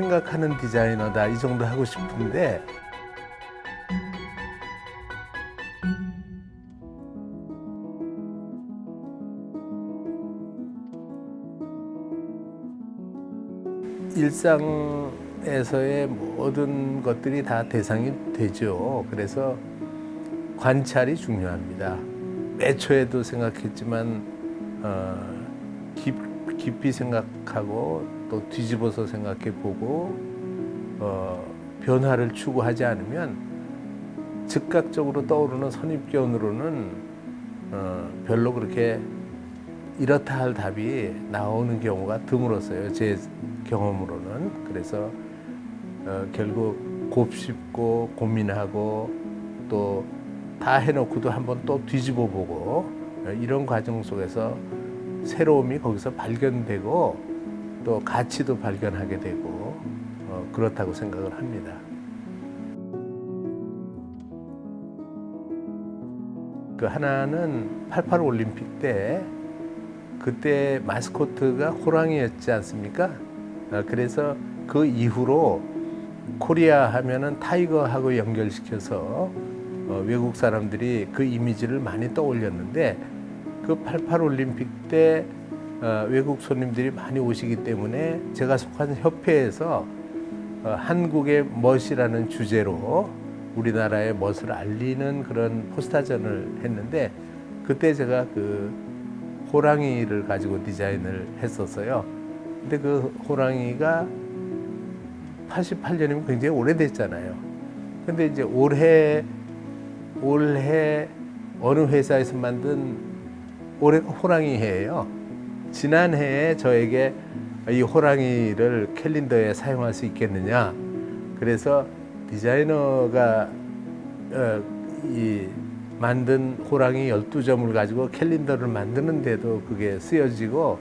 생각하는 디자이너다 이 정도 하고 싶은데 일상에서의 모든 것들이 다 대상이 되죠. 그래서 관찰이 중요합니다. 애초에도 생각했지만 어, 깊, 깊이 생각하고 또 뒤집어서 생각해 보고 어, 변화를 추구하지 않으면 즉각적으로 떠오르는 선입견으로는 어, 별로 그렇게 이렇다 할 답이 나오는 경우가 드물었어요. 제 경험으로는. 그래서 어, 결국 곱씹고 고민하고 또 다 해놓고도 한번 또 뒤집어 보고 어, 이런 과정 속에서 새로움이 거기서 발견되고 또 가치도 발견하게 되고 어, 그렇다고 생각을 합니다. 그 하나는 88 올림픽 때 그때 마스코트가 호랑이였지 않습니까? 어, 그래서 그 이후로 코리아 하면은 타이거하고 연결시켜서 어, 외국 사람들이 그 이미지를 많이 떠올렸는데 그 88 올림픽 때 어, 외국 손님들이 많이 오시기 때문에 제가 속한 협회에서 어, 한국의 멋이라는 주제로 우리나라의 멋을 알리는 그런 포스타전을 했는데 그때 제가 그 호랑이를 가지고 디자인을 했었어요. 근데 그 호랑이가 88년이면 굉장히 오래됐잖아요. 근데 이제 올해 올해 어느 회사에서 만든 올해가 호랑이 해예요. 지난해에 저에게 이 호랑이를 캘린더에 사용할 수 있겠느냐. 그래서 디자이너가 어, 이 만든 호랑이 12점을 가지고 캘린더를 만드는데도 그게 쓰여지고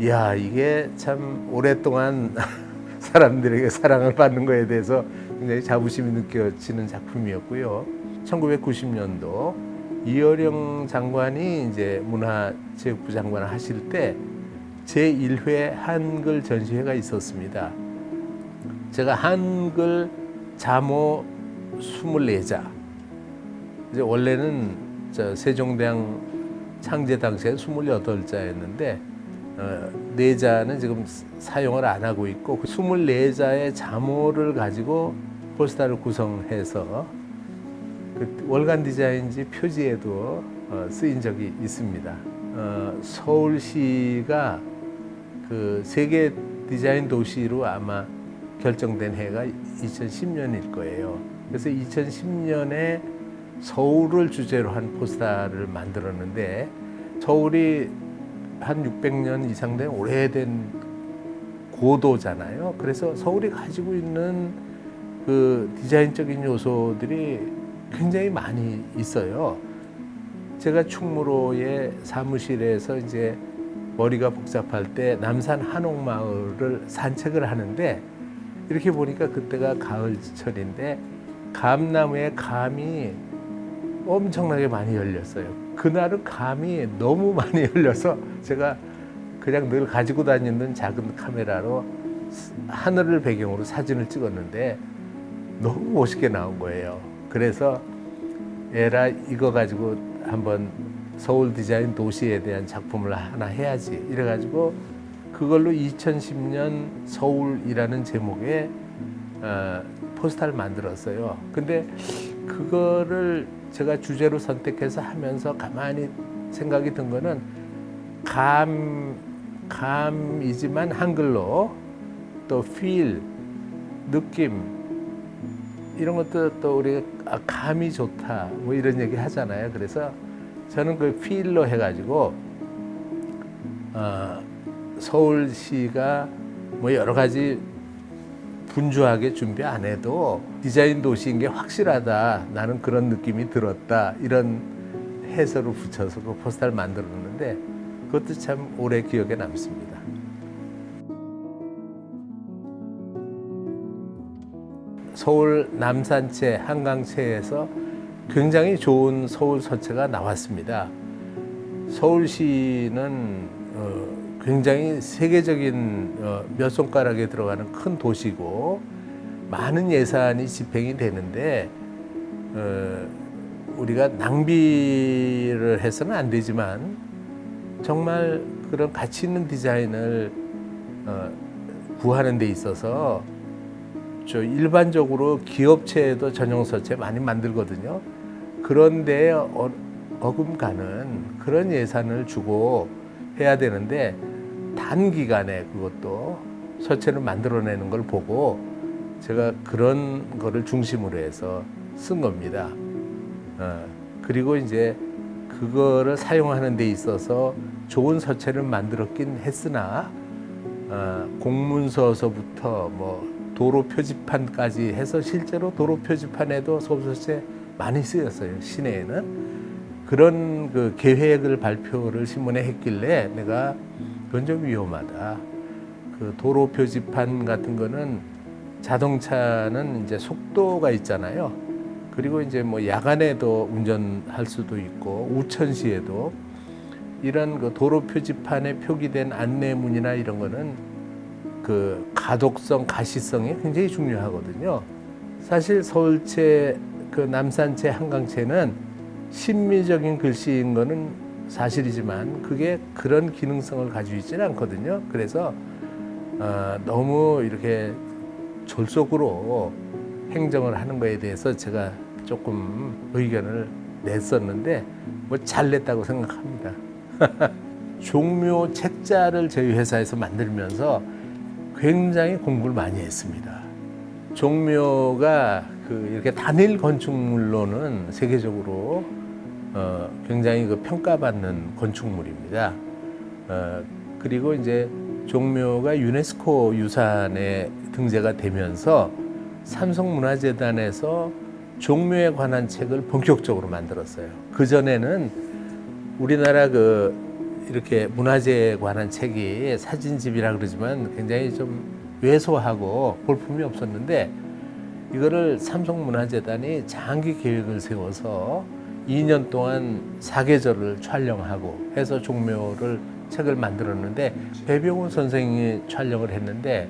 이야 이게 참 오랫동안 사람들에게 사랑을 받는 거에 대해서 굉장히 자부심이 느껴지는 작품이었고요. 1990년도 이어령 장관이 이제 문화체육부 장관을 하실 때 제1회 한글 전시회가 있었습니다. 제가 한글 자모 24자 이제 원래는 저 세종대왕 창제 당시에 28자였는데 어, 네 자는 지금 사용을 안 하고 있고 그 24자의 자모를 가지고 포스터를 구성해서 그 월간 디자인지 표지에도 어, 쓰인 적이 있습니다. 어, 서울시가 그 세계 디자인 도시로 아마 결정된 해가 2010년일 거예요. 그래서 2010년에 서울을 주제로 한 포스터를 만들었는데 서울이 한 600년 이상 된 오래된 고도잖아요. 그래서 서울이 가지고 있는 그 디자인적인 요소들이 굉장히 많이 있어요. 제가 충무로의 사무실에서 이제 머리가 복잡할 때 남산 한옥마을을 산책을 하는데 이렇게 보니까 그때가 가을철인데 감나무에 감이 엄청나게 많이 열렸어요. 그날은 감이 너무 많이 열려서 제가 그냥 늘 가지고 다니는 작은 카메라로 하늘을 배경으로 사진을 찍었는데 너무 멋있게 나온 거예요. 그래서 에라 이거 가지고 한번 서울 디자인 도시에 대한 작품을 하나 해야지 이래가지고 그걸로 2010년 서울이라는 제목의 어, 포스터를 만들었어요. 근데 그거를 제가 주제로 선택해서 하면서 가만히 생각이 든 거는 감, 감이지만 한글로 또 feel, 느낌 이런 것도 또 우리가 아, 감이 좋다 뭐 이런 얘기 하잖아요. 그래서 저는 그 feel로 해가지고 어, 서울시가 뭐 여러 가지 분주하게 준비 안 해도 디자인 도시인 게 확실하다. 나는 그런 느낌이 들었다. 이런 해설을 붙여서 그 포스터를 만들었는데 그것도 참 오래 기억에 남습니다. 서울 남산체 한강체에서 굉장히 좋은 서울 서체가 나왔습니다. 서울시는 어, 굉장히 세계적인 어, 몇 손가락에 들어가는 큰 도시고 많은 예산이 집행이 되는데 어, 우리가 낭비를 해서는 안 되지만 정말 그런 가치 있는 디자인을 어, 구하는 데 있어서 저 일반적으로 기업체에도 전용 서체 많이 만들거든요. 그런데 어, 어금가는 그런 예산을 주고 해야 되는데 단기간에 그것도 서체를 만들어내는 걸 보고 제가 그런 거를 중심으로 해서 쓴 겁니다. 어, 그리고 이제 그거를 사용하는 데 있어서 좋은 서체를 만들었긴 했으나 어, 공문서서부터 뭐 도로 표지판까지 해서 실제로 도로 표지판에도 소설체 많이 쓰였어요 시내에는. 그런 그 계획을 발표를 신문에 했길래 내가 그건 좀 위험하다. 그 도로 표지판 같은 거는 자동차는 이제 속도가 있잖아요. 그리고 이제 뭐 야간에도 운전할 수도 있고 우천시에도 이런 그 도로 표지판에 표기된 안내문이나 이런 거는 그 가독성, 가시성이 굉장히 중요하거든요. 사실 서울체, 그 남산체, 한강체는 심미적인 글씨인 거는 사실이지만 그게 그런 기능성을 가지고 있지는 않거든요. 그래서 어, 너무 이렇게 졸속으로 행정을 하는 거에 대해서 제가 조금 의견을 냈었는데 뭐 잘 냈다고 생각합니다. 종묘 책자를 저희 회사에서 만들면서 굉장히 공부를 많이 했습니다. 종묘가 그 이렇게 단일 건축물로는 세계적으로 어, 굉장히 그 평가받는 건축물입니다. 어, 그리고 이제 종묘가 유네스코 유산에 등재가 되면서 삼성문화재단에서 종묘에 관한 책을 본격적으로 만들었어요. 그 전에는 우리나라 그 이렇게 문화재에 관한 책이 사진집이라 그러지만 굉장히 좀 왜소하고 볼품이 없었는데 이거를 삼성문화재단이 장기 계획을 세워서 2년 동안 사계절을 촬영하고 해서 종묘를 책을 만들었는데 배병훈 선생이 촬영을 했는데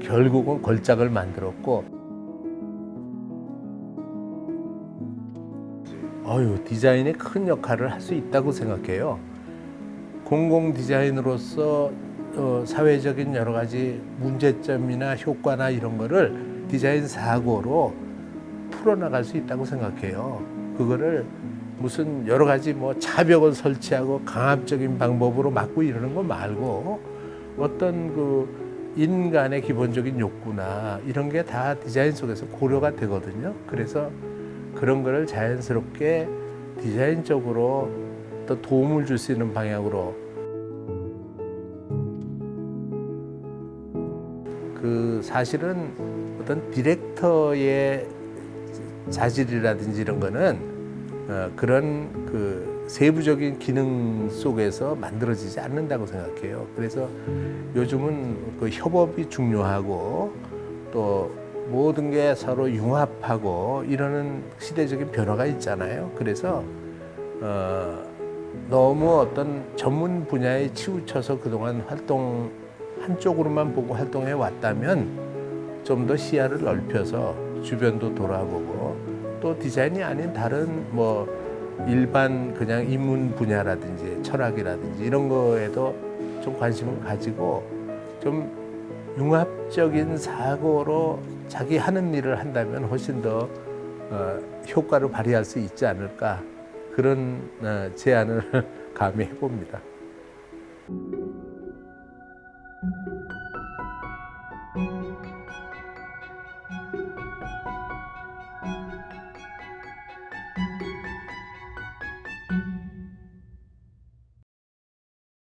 결국은 걸작을 만들었고 어유 디자인이 큰 역할을 할 수 있다고 생각해요. 공공 디자인으로서 어, 사회적인 여러 가지 문제점이나 효과나 이런 거를 디자인 사고로 풀어나갈 수 있다고 생각해요. 그거를 무슨 여러 가지 뭐 차벽을 설치하고 강압적인 방법으로 막고 이러는 거 말고 어떤 그 인간의 기본적인 욕구나 이런 게 다 디자인 속에서 고려가 되거든요. 그래서 그런 거를 자연스럽게 디자인적으로 또 도움을 줄 수 있는 방향으로 그 사실은 어떤 디렉터의 자질이라든지 이런 거는 어, 그런 그 세부적인 기능 속에서 만들어지지 않는다고 생각해요. 그래서 요즘은 그 협업이 중요하고 또 모든 게 서로 융합하고 이러는 시대적인 변화가 있잖아요. 그래서 어, 너무 어떤 전문 분야에 치우쳐서 그동안 활동 한쪽으로만 보고 활동해 왔다면 좀 더 시야를 넓혀서 주변도 돌아보고 또 디자인이 아닌 다른 뭐 일반 그냥 인문 분야라든지 철학이라든지 이런 거에도 좀 관심을 가지고 좀 융합적인 사고로 자기 하는 일을 한다면 훨씬 더 어, 효과를 발휘할 수 있지 않을까 그런 어, 제안을 감히 해봅니다.